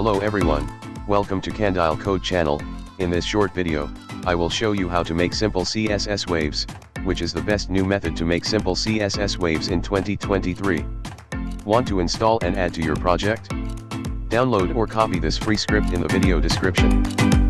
Hello everyone, welcome to Candile Code channel, in this short video, I will show you how to make simple CSS waves, which is the best new method to make simple CSS waves in 2023. Want to install and add to your project? Download or copy this free script in the video description.